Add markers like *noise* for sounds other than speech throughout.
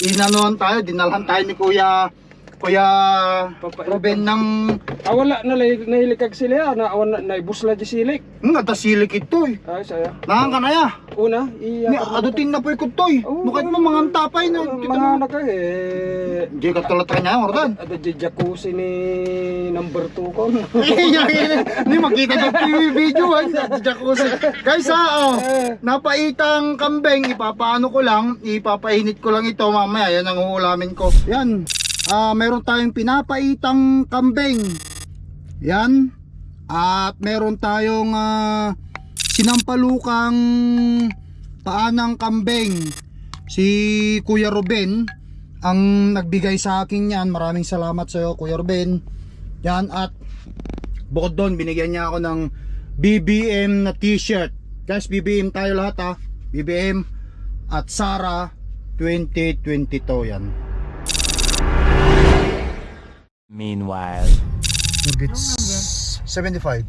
inanuhan tayo, dinalhan tayo ni Kuya Kuya Ruben ng Ah, wala na nahilikag sila. Na, naibus na di silik. nga tasilik ito eh. Ay, saya. Nahan ka na ya. Una, Ni iya. adutin na po ikot to eh. Oo. Nukit mo mga tapay na. Mga anak ka eh. Hindi ka tulad ka niya, Ordan. Ada di jacuzzi ni number 2 ko. *laughs* Hindi makita niyo po yung video ay sa jacuzzi. Guys ha, oh, napaitang kambing, ipapaano ko lang, ipapainit ko lang ito mamaya, yan ang uulamin ko. Yan, ah meron tayong pinapaitang kambing. Yan, at meron tayong ah, sinampalukang paanang kambing. Si Kuya Ruben, ang nagbigay sa akin yan. Maraming salamat sa iyo, Kuya Ruben. Yan, at Bukod doon, binigyan niya ako ng BBM na t-shirt. Guys, BBM tayo lahat ha. BBM at Sara 2022 yan. Meanwhile. Nuggets 75.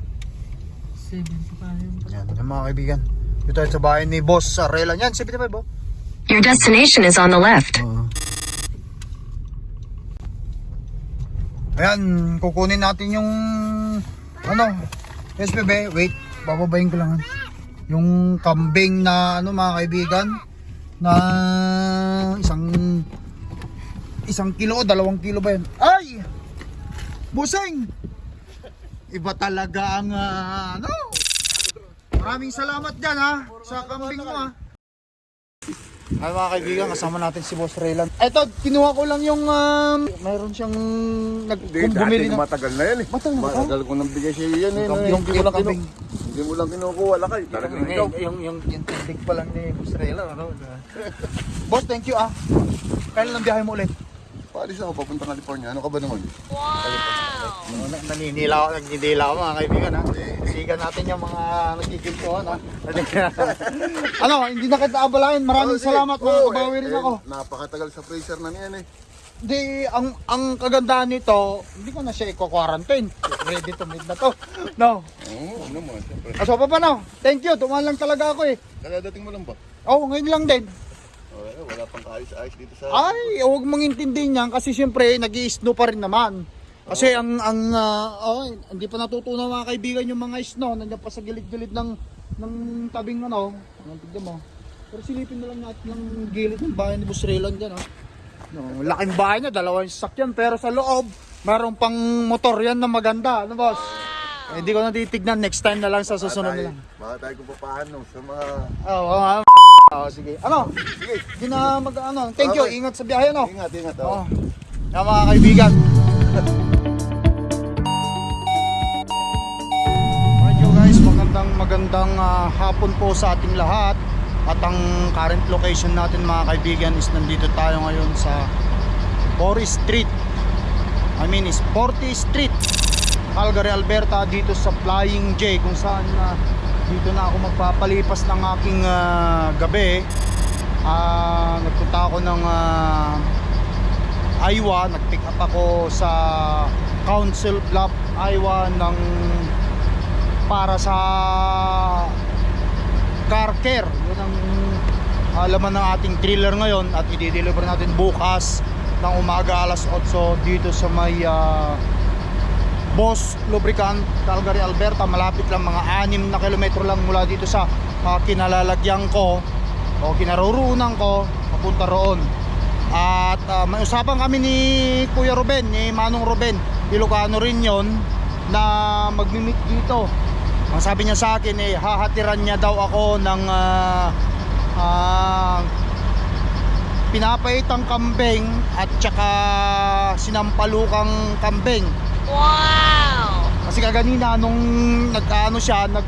75. Yan, yan mga kaibigan. Dito tayo sa bahay ni Boss Arela. Yan, 75 oh. Your destination is on the left. Oo. Ayan, kukunin natin yung ano, yes bebe, wait, bababayin ko lang. ah. Yung kambing na ano mga kaibigan na isang isang kilo o dalawang kilo ba yan? Ay! Buseng! Iba talaga ang ah, ano? Maraming salamat dyan ha sa kambing mo ha. Ay mga kaibigan, kasama natin si Boss Raylan. Eto, kinuha ko lang yung, um, mayroon siyang nag Hindi, kung bumili dati ng... matagal na yan eh. Matagal na ba? Matagal ko nang bigay sa iyo yan eh. Yung- no? yung- Hindi mo yung lang kinu- kambing. Hindi mo lang kinukuha lakay. Talagang ikaw. yung, yung, yung, yung tindig pa lang ni Boss Raylan. Ano? Boss, thank you ah. Kailan lang biyahe mo ulit? Paalis ako papunta California. Ano ka ba naman? Oh, na- naninila ako, nagninila ako mga kaibigan ha. Sigan natin yung mga nagkikintuhan ha. *laughs* ano, hindi na kita abalain. Maraming Oh, salamat mga Oo, kabawi rin eh, ako. Napakatagal sa freezer na niyan eh. Di, ang ang kagandahan nito, hindi ko na siya i-quarantine. Ready to meet na to. No. Oo, ano mo, siyempre. Aso pa pa no? Thank you, tumahan lang talaga ako eh. Kadadating mo lang ba? Oh, ngayon lang din. Oh, eh, wala pang kaayos-ayos dito sa... Ay, huwag mong intindihin yan kasi siyempre nag snow pa rin naman. Kasi ang ang ah, oh, hindi pa natutunan mga kaibigan yung mga snow nandiyan pa sa gilid-gilid ng ng tabing ano. Ano tignan mo. Pero silipin na lang natin ng gilid ng bahay ni Boss Raylan dyan ha. No, laking bahay niya, dalawang sasakyan pero sa loob mayroon pang motor yan na maganda, ano boss? Eh, Hindi ko na titignan next time na lang sa susunod na lang. Baka tayo kung paano sa mga... Oo, oh, oh, oh, sige. Ano? Sige, hindi na mag ano. Thank you. Ingat sa biyahe ano. Ingat, ingat. Oo. Oh. Yan mga kaibigan. *laughs* Alright guys, magandang magandang ah, hapon po sa ating lahat. At ang current location natin mga kaibigan is nandito tayo ngayon sa Forest Street. I mean is 40 Street. Calgary, Alberta dito sa Flying J kung saan na dito na ako magpapalipas ng aking ah, gabi. Ah, nagpunta ako ng ah, Iowa, nag-pick up ako sa Council Bluff, Iowa ng para sa car care. Yun ang laman ng ating trailer ngayon at i-deliver natin bukas ng umaga alas 8 dito sa may ah, Boss Lubricant, Calgary, Alberta. Malapit lang mga 6 na kilometro lang mula dito sa ah, kinalalagyan ko o kinaroroonan ko papunta roon. At ah, may usapan kami ni Kuya Ruben, ni Manong Ruben, Ilocano rin yon na magmi-meet dito. Ang sabi niya sa akin eh hahatiran niya daw ako ng ah, ah, pinapaitang kambing at saka sinampalukang kambing. Wow! Kasi kaganina nung nag-ano siya, nag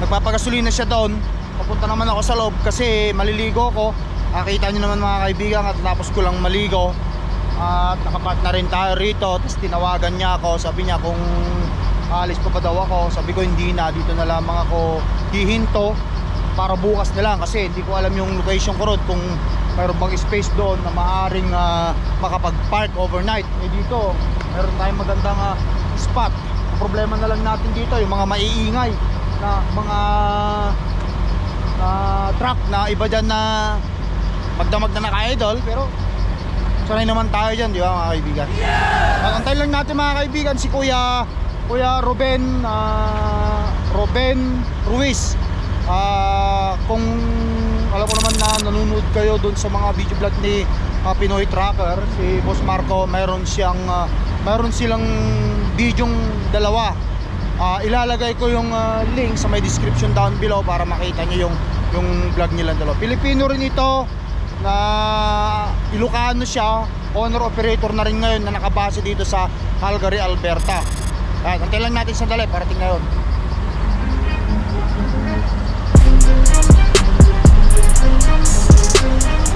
nagpapagasolina siya doon. Papunta naman ako sa loob kasi maliligo ako. Nakita niyo naman mga kaibigan at tapos ko lang maligo. At nakapat na rin tayo rito. Tapos tinawagan niya ako. Sabi niya kung alis pa ba daw ako. Sabi ko hindi na. Dito na lamang ako hihinto para bukas na lang kasi hindi ko alam yung location ko road kung mayroon bang space doon na maaring ah, makapag-park overnight. Eh dito, meron tayong magandang ah, spot. Problema na lang natin dito yung mga maiingay na mga ah, truck na iba dyan na magdamag na naka-idol, pero sanay naman tayo dyan, di ba mga kaibigan? Yeah! Antay lang natin mga kaibigan si Kuya Kuya Ruben ah, Ruben Ruiz. Ah, kung alam mo naman na nanonood kayo doon sa mga video vlog ni ah, Pinoy Tracker, si Boss Marco, mayroon siyang ah, mayroon silang bidyong dalawa. Ah, ilalagay ko yung ah, link sa may description down below para makita niyo yung yung vlog nila dalawa. Pilipino rin ito na Ilocano siya, owner operator na rin ngayon na nakabase dito sa Calgary, Alberta. Ayan, antay lang natin sandali, parating na yun. Kumusta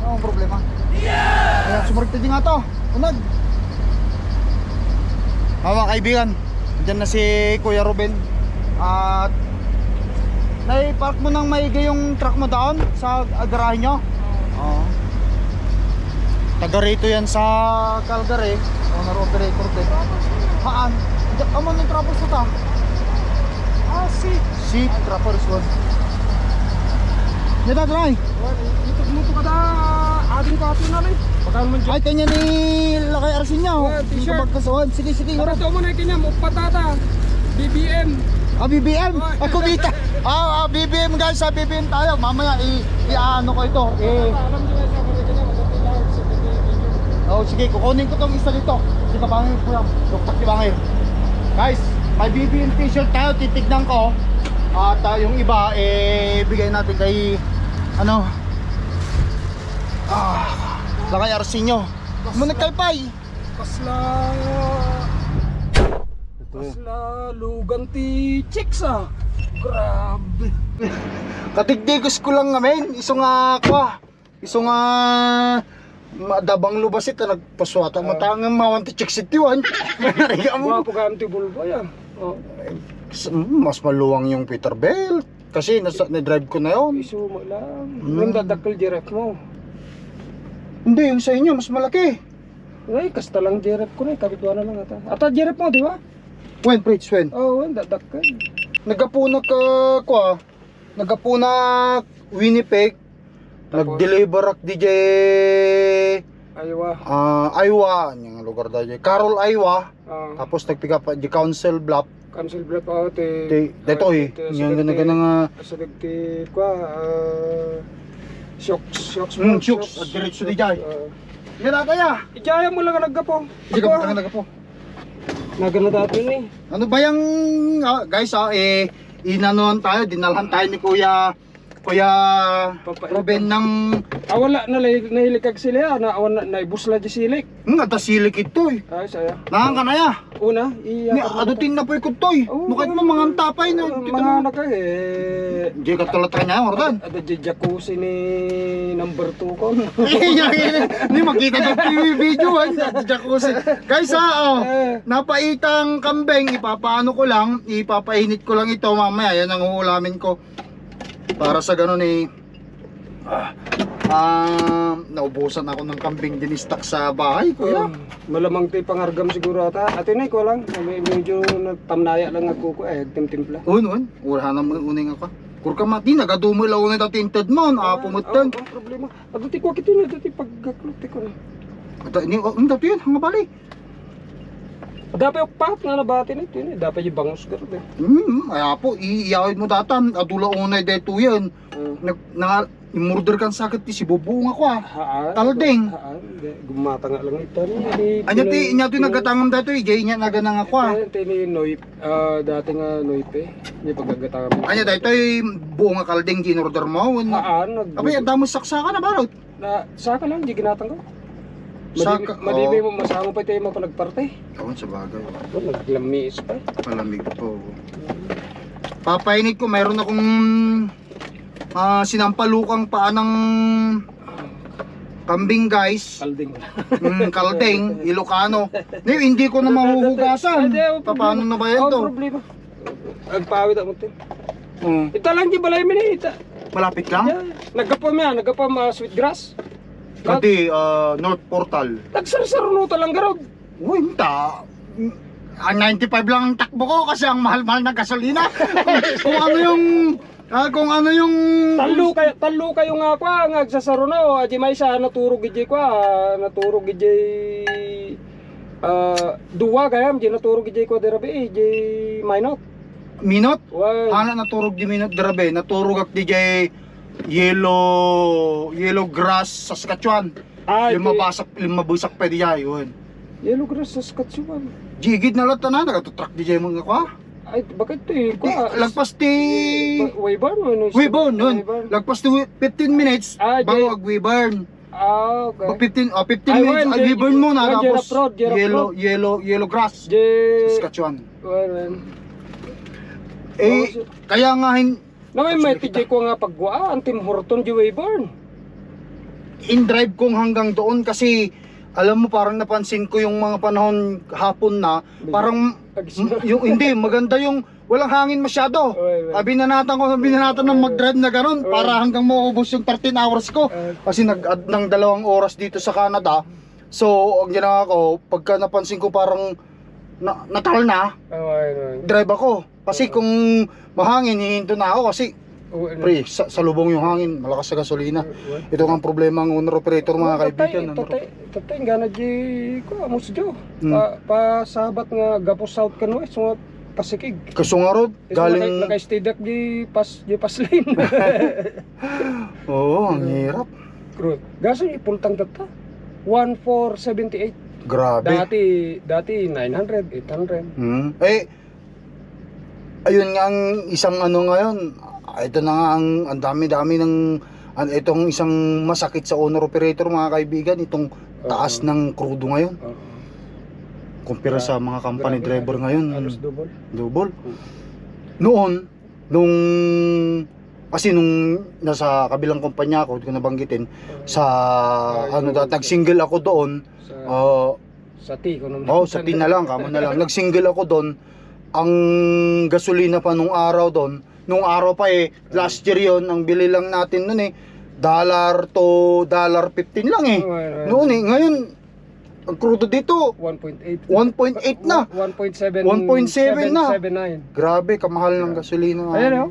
Oo, ang problema. Yeah! Ayan, sumurigta din nga to. Unag. Mga kaibigan, dyan na si Kuya Ruben. At nai-park mo nang maigi yung truck mo doon sa ah, garahe nyo? Oo. Taga rito yan sa Calgary. Owner operator din. Haan? Diyan ka mo ng na ta? Ah, si. Si Trappers one. Yan na, try. Ito muto ka da. Ading ka atin na rin. Naman dyan. Ay, kanya ni Lakay Arsin niya. Ah, t-shirt. Kapagkasuhan. Sige, sige. Para ito mo na patata. BBM. Ah, BBM. Ah, kumita. *laughs* Ah, ah, BBM guys. Ah, BBM tayo. Mamaya, i-ano ko ito. Eh, kanya kanya oh, sige, kukunin ko tong isa dito. Sige, kabangin ko lang. Duktak si bangin. Guys, may BBM t-shirt tayo. Titignan ko. At ah, yung iba, eh, bigay natin kay, ano, ah, Lakay Arsin nyo. Muna kay Pai. Kasla... Kasla lugan ti chicks ah. Grabe. *laughs* Katigdigos ko lang ngamen, iso nga kwa. Iso nga madabang lubasit na nagpaswata matangang mawan ti chicks itiwan. *laughs* Nariga mo. Wapo ka bulbo yan. Oh, Mas maluwang yung Peterbilt. Kasi nasa, na-drive ko na yun. iso mo lang. Hmm. Yung dadakkel direct mo. Hindi, yung sa inyo, mas malaki. Ay, kasta lang direct ko na. Kapitwa na lang ata. Ata direct mo, di ba? When, Pritz, when? Oo, oh, dadakkel. Nagapunak, uh, kwa, nagapunak Winnipeg. Nag-deliver ak DJ Aywa. ah, Iowa, yung lugar da DJ. Carol, Iowa. Ah, Tapos nag-pick up di Council Bluff. Cancel block ako. Ti, Di, dito eh. Yung gana gana nga. Sa nagti, kwa, ah, shocks, shocks Mm, shocks. At diretso di jay. Ah. Yan na kaya. Ijaya mo lang ang naggapo. Sige ka pa po. Nagano dati ni. Ano ba yung ah, guys ah eh inanuhan tayo, dinalhan tayo ni Kuya Kuya Ruben ng Ah, wala na nahilikag sila. Na, awan na, naibusla di silik. hmm, atasilik ito eh. Ay, saya. Nahan ka na ya. Una, Ni iya. adutin na po ikot to eh. Mukha mo mga tapay na. Mga Kita mo. anak ka eh. Di ka tulat ka niya, Ordan. Ada di jacuzzi ni number 2 ko. *laughs* Hindi makita ng TV video ay sa jacuzzi. Guys ah, oh, Eh. napaitang kambeng, ipapaano ko lang, ipapainit ko lang ito mamaya, yan ang uulamin ko. Para sa ganun eh, ah, naubusan ako ng kambing dinistak sa bahay ko. Kuya, malamang ti pangargam siguro ata. Ate na ko lang. May medyo tamnaya lang ako ko eh timtimpla. Un, un, ura naman uning ako. Kurka mati, nagadumay lang na tinted mo, ah, pumutan. Ang problema. Ti ko kito na dati paggaklot ko na. Ata, ni, oh, ang dati yun, hanga bali. Dapat yung pat nga nabati na ito yun eh. Dapat yung bangus garo eh. Hmm, kaya po, iiyawid mo datan, adula unay dito yan. Uh, Nag, na, imurder kan sakit ti si bubuong ako ah. Hindi, Gumata nga lang ito. Anya ti inya ti nagatangam dato eh, jay inya naganang ako ah. Ito ni Noip. ah, dati nga Noip eh. Hindi paggagatang mo. Anya dito buong nga kalding ginorder mo. Haan. Abay, damo saksakan na barot. na, saka lang, hindi ginatang ko. Saka, Madibi oo. mo, masama pa tayo mapalagparte. Kawan sa bagay. Oh, naglamis pa. Malamig po. Papainit ko, meron akong ah, sinampalukang paa ng kambing guys. Kalding. Mm, kalding, Ilocano. Hindi, hindi ko na mahuhugasan. Hindi, oh, Paano na ba yan Oh, to? problema. Agpawid ako tin. Mm, Ita lang di balay mi ni ita. malapit lang? Yeah. Nagapam yan, nagapam uh, sweet grass. Kasi ah, North Portal. Nagsarsaro talang garod. Uy, ta. Ang 95 lang ang takbo ko kasi ang mahal-mahal ng gasolina. kung ano yung ah, kung ano yung Talo kayo, talo kayo nga kwa, nga agsasaro na o, adi may sa naturog gidi kwa, naturog gidi uh, duwa gayam, di naturog gidi kwa derabi, di minot. minot, Why? ana naturog di minot darabe, naturog ak DJ yellow yellow grass Saskatchewan. Ah, lima di- basak lima busak pa diya yun. Yellow grass sa Saskatchewan. Jigid na lang tanan nagatutrak DJ mo nga kwa. Ay, bakit to eh? Di, Kwa, lagpas ti Wayburn o ano? Weyburn nun. Lagpas ti 15 minutes Ah, bago di- ag Weyburn. Ah, okay. 15 oh, 15 Ay, minutes ag di- Weyburn muna well, tapos Jerap yellow yellow yellow grass Di... Saskatchewan. Well, well. Eh kaya nga hin Na may may TJ ko nga pagwa, ang Tim Horton di Wayburn. in drive kong hanggang doon kasi alam mo parang napansin ko yung mga panahon hapon na parang yung hindi maganda yung walang hangin masyado. Ah, binanatan ko, binanatan ng mag-drive na ganun para hanggang maubos yung 13 hours ko. Kasi nag-add ng dalawang oras dito sa Canada. So, ang ginawa ko, pagka napansin ko parang na, natal na, oh, ayun, drive ako. Kasi kung mahangin, hihinto na ako kasi. Oh, pre, sa, sa lubong yung hangin, malakas sa gasolina. Ito nga ang problema ng owner operator mga kaibigan. ano? Tatay, tatay, nga na di ko, amos jo. Hmm. Pa, pa sabat nga gapo south kanwa, so pasikig. Kasungarod, Galing... galing... Naka-stay deck di pas, di pas lane. *laughs* Oo, ang hirap. Crude. Gaso ipultang tata. 1478. Grabe. Dati, dati 900, 800. Hmm. Eh, ayun nga ang isang ano ngayon. Ito na nga ang, ang dami-dami ng an, itong isang masakit sa owner operator mga kaibigan. Itong taas Oo. ng krudo ngayon. Oo. Kumpira sa mga company Grabe. driver ngayon. Halos double. Double. Noon, nung kasi nung nasa kabilang kumpanya ako, hindi ko nabanggitin, sa Ah, ano yung- da, nag-single ako doon. Sa, Uh, sa T, kung naman. oh, sa tin na lang, kamo na lang. Nag-single ako doon. Ang gasolina pa nung araw doon, nung araw pa eh, last year yon ang bili lang natin noon eh, dollar to dollar 15 lang eh. Noon eh, ngayon, ang crudo dito, 1.8. 1.8 na. 1.7 1.7 na. 779. Grabe, kamahal ng gasolina. Ayan oh.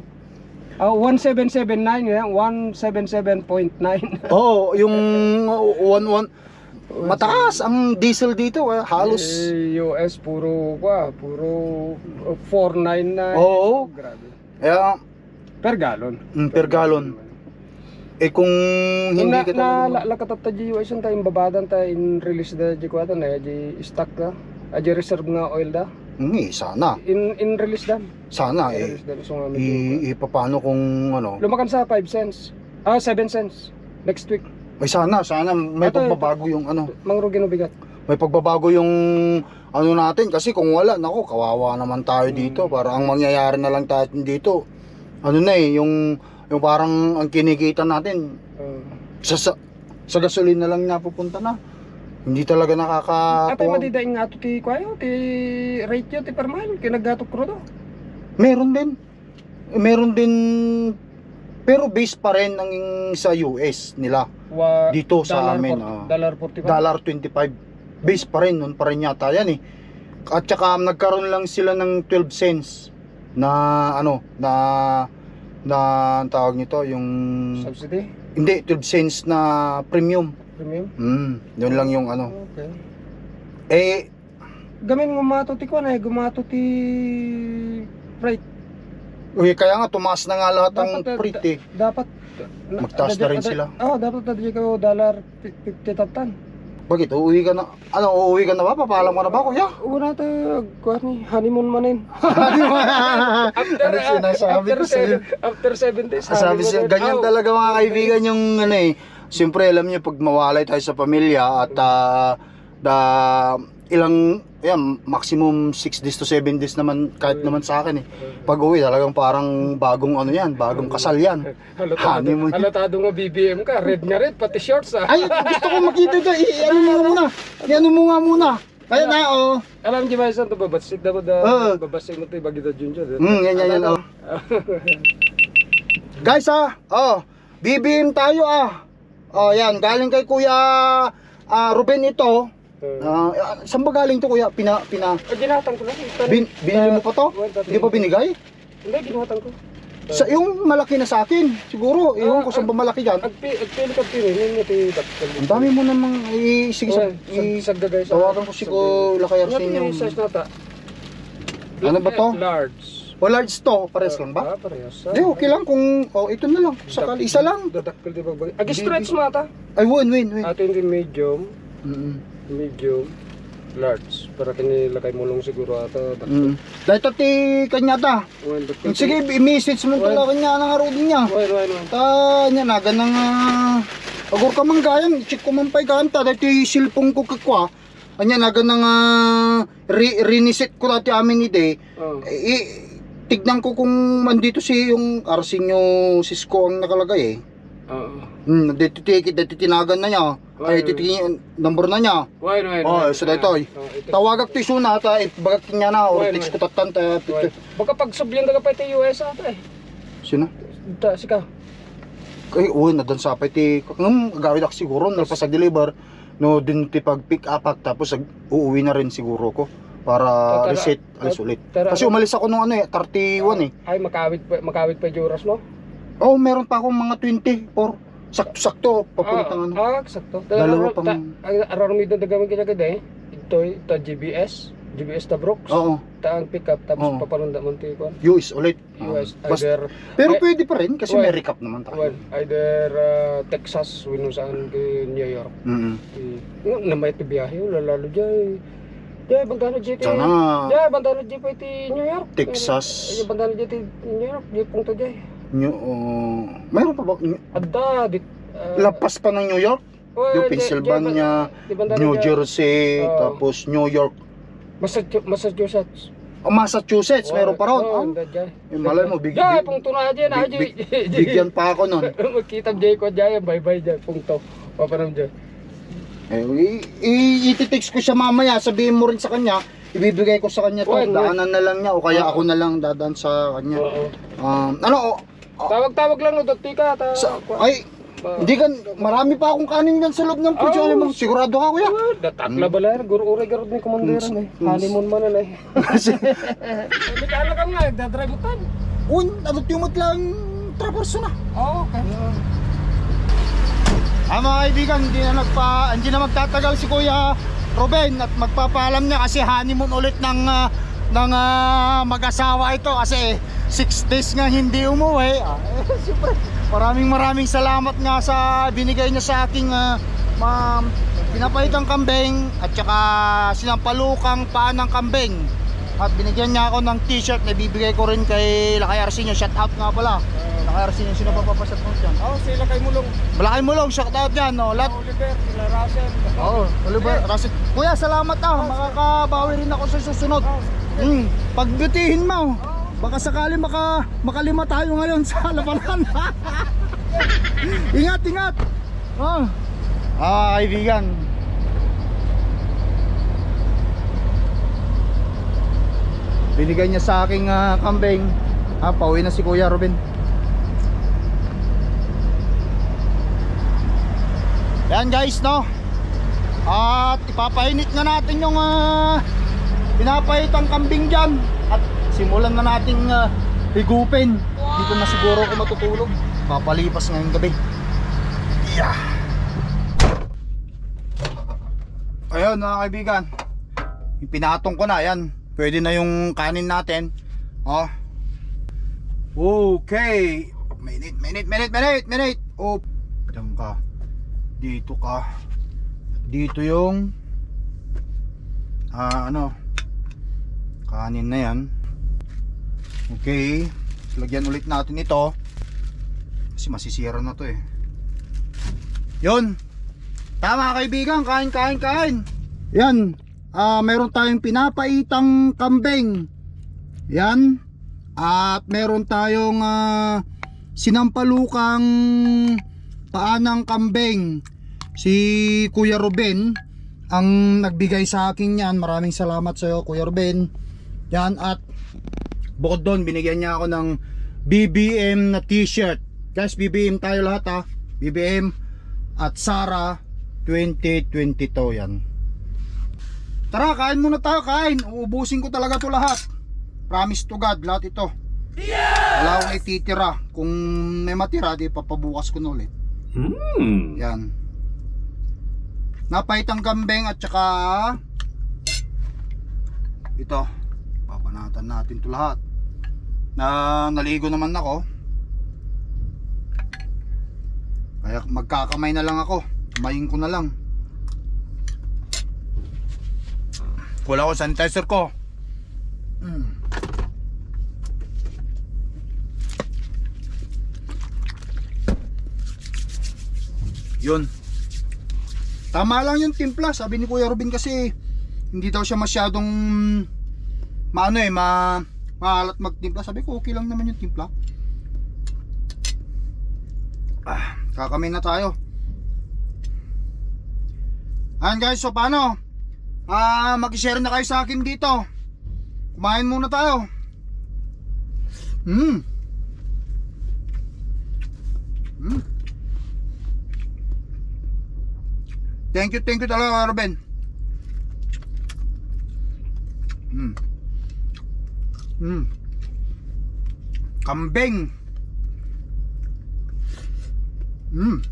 Ah, 1779 yan, 177.9. Oo, yung 11 mataas ang diesel dito, eh, halos Eh, US puro kwa, puro uh, 499. Oo. Grabe. eh, Per gallon. mm, per gallon. Eh kung hindi na, ka na la, di US ta imbabadan ta in release da di kwata na di stock da. Aji reserve nga oil da. Hindi, sana. In in release dan. Sana eh. Release dan so nga medyo. I, ipapano kung ano. Lumakan sa 5 cents. Ah, 7 cents. Next week. May sana, sana may Ito, ito. pagbabago yung ano. Mangrugi no bigat. May pagbabago yung ano natin kasi kung wala, nako, kawawa naman tayo dito. Para ang mangyayari na lang tayo dito. Ano na eh, yung yung parang ang kinikita natin Uh, sa sa, sa gasolina lang napupunta na. Hindi talaga Atay nakakatuwa. madidaing nga to ti kwayo, ti rate yo ti per mile, kinagato krudo. Meron din. Meron din pero base pa rin ng sa US nila. Wa, Dito sa amin, por- ah. Dollar 45. Dollar 25. Base pa rin nun pa rin yata yan eh. At saka nagkaroon lang sila ng 12 cents na ano na na ang tawag nito yung Subsidy? hindi 12 cents na premium. Premium? Mm, yun lang yung ano. Okay. Eh Gamin gumato ti kwan eh, gumato ti rate. Uy, kaya nga tumaas na nga lahat ng Dapat, freight eh. Dapat. Magtaas na rin sila. Oo, oh, dapat na kayo dollar 50 tatan. Bakit? Uuwi ka na? Ano, uuwi ka na ba? Papaalam ka na ba, kuya? Una tayo, kuha ni, honeymoon manin. *laughs* ano sinasabi ko after sa'yo? seven, after 7 days, Sabi siya, ganyan talaga mga kaibigan yung ano eh. Siyempre alam niyo pag mawalay tayo sa pamilya at ah, da ilang yan, maximum 6 days to 7 days naman kahit naman sa akin eh. Pag uwi talagang parang bagong ano yan, bagong kasal yan. Halatado, Honeymoon. halatado nga BBM ka, red na red, pati shorts ah. Ay, gusto ko makita ito. I- ano mo muna. I-ano mo nga muna. Kaya na, oh. Alam niyo ba saan ito babatsit dapat da Oo. babatsit mo ito bagito junjo. Hmm, yan, yan, yan, oh. *laughs* Guys, ah. Oh, BBM tayo, ah. Oh, yan. Galing kay Kuya ah, Ruben ito. Ah, saan ba galing to, Kuya? Pina, pina, Ah, ginatang ko lang. Ito, bin, binili mo pa to? Hindi pa binigay? Hindi, ginatang ko. Sa, yung malaki na sa akin, siguro. Iwan ko saan ba malaki dyan. Agpi, agpili ka pili, yun yung titakal. Ang dami mo namang, i, sige, sa, i, sagdagay sa... tawagan ko si Ko Lakay Arsenio. Ano ba to? Large. O large to, pares lang ba? Ah, parehas. Hindi, okay lang kung, oh, ito na lang. Sakali, isa lang. Dadakpil di ba ba? Agi stretch mata. Ay, win, win, win. Ato hindi medium, Mm. medium, large. Para kinilakay mo lang siguro ata. Mm. Dahil tati kanya ta. Well. Sige, i-message mo tala kanya ng harudin niya. Why, why, why? Ta, niya na, ganang, uh, agor ka man gayang, check ko man pa'y kanta, dahil ti silpong ko kakwa. Anya na, ganang, uh, re riniset ko dati amin ni Day. Oh. Tignan ko kung andito si yung Arsenio Cisco ang nakalagay eh. Oo. Hmm, dito tikit, dito tinagan na niya. Ay, Why? titingin, number na niya. Why, why, Oh, why? so dito, eh. Oh. Tawagak ti suna ta, eh, bagak niya na, or text ko tatan ta, Why? Baka pag subliyan ka pa ito US ata eh. Sino? Da, sika. Kay uy na dan sapay ti ngam gawid ak siguro no pasag deliver no din ti pag pick up tapos uuwi na rin siguro ko para Tara- reset alis tara- ulit. tara- Kasi umalis ako nung ano eh 31 eh. Ay, makawit pa, makawit pa yung oras mo? Oh, meron pa akong mga 24. Sakto-sakto papuntang ano. Ah, sakto. Dalawa pang- Aron mi doon dagamit kita kada eh. Ito, ito GBS. GBS ta Brooks. Oo, Ta ang pick up tapos Oo. papanunda mo ti kon. US ulit. Ah, US basta- either pero Ay- pwede pa rin kasi Well, may recap naman tayo. well, either uh, Texas wino saan kay New York. Mm. Nga namay ti biyahe wala lalo jay. Bantano jay ti. Sana jay pa ti New York. Texas. Bantano jay ti New York. Jay punto jay. New, uh, mayroon pa ba? Adda dit. uh, Lapas pa ng New York, well, yung Pennsylvania, bantano New Jersey, Oo. tapos New York, Massachusetts. Massachusetts. oh, Massachusetts, meron pa ron. Oh, dyan. yung malay mo, big, Jay, big, pung tuna dyan, ah, big- Jay. bigyan pa ako nun. *laughs* Magkita Jay ko dyan, bye-bye dyan, pungto. Papanam dyan. Eh, i- i- ititext ko siya mamaya, sabihin mo rin sa kanya, ibibigay ko sa kanya to, well. daanan na lang niya, o kaya Oo. ako na lang dadaan sa kanya. Oo. Um, ano, o, Tawag-tawag lang, no, dati ka. Ta, sa, ay, Ah. hindi kan, marami pa akong kanin yan sa loob ng pidyo, Oh. mo, sigurado ka kuya. Ah, Datakla ba lang, guru-ure garod ni komanderan eh. Honeymoon man na eh. *laughs* Hindi ka alam ka nga, nagdadrive utan. Un, ano tiyumot lang, traverso na. Oo, okay. Ah mga kaibigan, hindi na, nagpa, hindi na magtatagal si Kuya Ruben at magpapaalam niya kasi honeymoon ulit ng, ah, ng ah, mag-asawa ito kasi 6 days nga hindi umuwi. *laughs* Ah, siyempre, maraming maraming salamat nga sa binigay niya sa aking uh, ma, pinapahitang kambing at saka sinampalukang paan ng kambing. At binigyan niya ako ng t-shirt na bibigay ko rin kay Lakay Arsenio. Shout out nga pala. Lakay Arsenio, sino pa papasat mo dyan? Oo, sila kay Mulong. Malaki mo lang, shout out yan, no? Lahat. Oliver, sila Russell. Oo, Oliver, Rasit. Kuya, salamat ah. Makakabawi rin ako sa susunod. Hmm, pagbutihin mo. Baka sakali maka, makalima tayo ngayon sa labanan. *laughs* ingat, ingat. Oh. Ah, kaibigan. Binigay niya sa aking ah, kambing. Ah, pauwi na si Kuya Robin. Yan guys, no? At ipapainit na natin yung uh, pinapahitang kambing dyan. At simulan na nating ah, higupin. Dito na siguro ako matutulog. Papalipas ngayong gabi. Yeah. Ayun mga kaibigan. Yung pinatong ko na, yan Pwede na yung kanin natin Oh Okay. Minute, minute, minute, minute, minute. Oh, diyan ka. Dito ka. Dito yung ah ano kanin na yan. Okay. Lagyan ulit natin ito. Kasi masisira na to eh. Yun. Tama kaibigan, kain, kain, kain. Yan. Ah, meron tayong pinapaitang kambing. Yan. At meron tayong ah, sinampalukang paanang kambing. Si Kuya Ruben ang nagbigay sa akin yan. Maraming salamat sa iyo Kuya Ruben. Yan at bukod doon binigyan niya ako ng BBM na t-shirt. Guys, BBM tayo lahat ha. BBM at Sara 2022 yan. Tara, kain muna tayo, kain. Uubusin ko talaga to lahat. Promise to God, lahat ito. Wala akong ititira. Kung may matira, di papabukas ko na ulit. Yan. Napaitang kambing at saka ito. Papanatan natin to lahat. Na naligo naman ako. Kaya magkakamay na lang ako. Kamayin ko na lang. Wala ko sanitizer ko. Mm. Yun. Tama lang yung timpla. Sabi ni Kuya Robin kasi hindi daw siya masyadong maano eh, ma maalat magtimpla. Sabi ko okay lang naman yung timpla. Ah, kakamin na tayo. Ayan guys, so paano? Ah, mag-share na kayo sa akin dito. Kumain muna tayo. Hmm. Hmm. Thank you, thank you talaga, Ruben. Hmm. Hmm. Kambing. Hmm.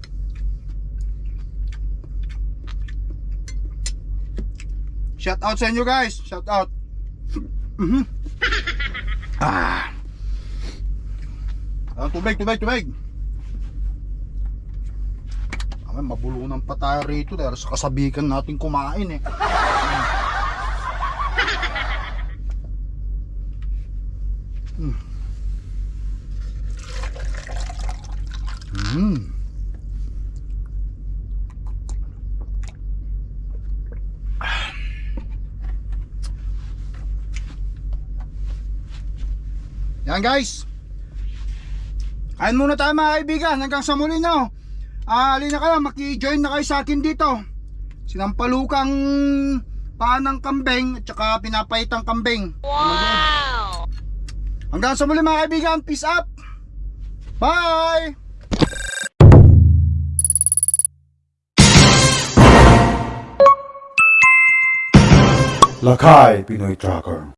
Shout out sa inyo guys. Shout out. Mhm. ah. Ah, tubig, tubig, tubig. Ay, mabulunan pa tayo rito dahil sa kasabikan natin kumain eh. Mm. Mm. Yan guys. Kain muna tayo mga kaibigan hanggang sa muli no. Ah, alin na kayo, maki-join na kayo sa akin dito. Sinampalukang panang kambing at saka pinapaitang kambing. Wow! Hanggang sa muli mga kaibigan, peace up! Bye! Lakay Pinoy Tracker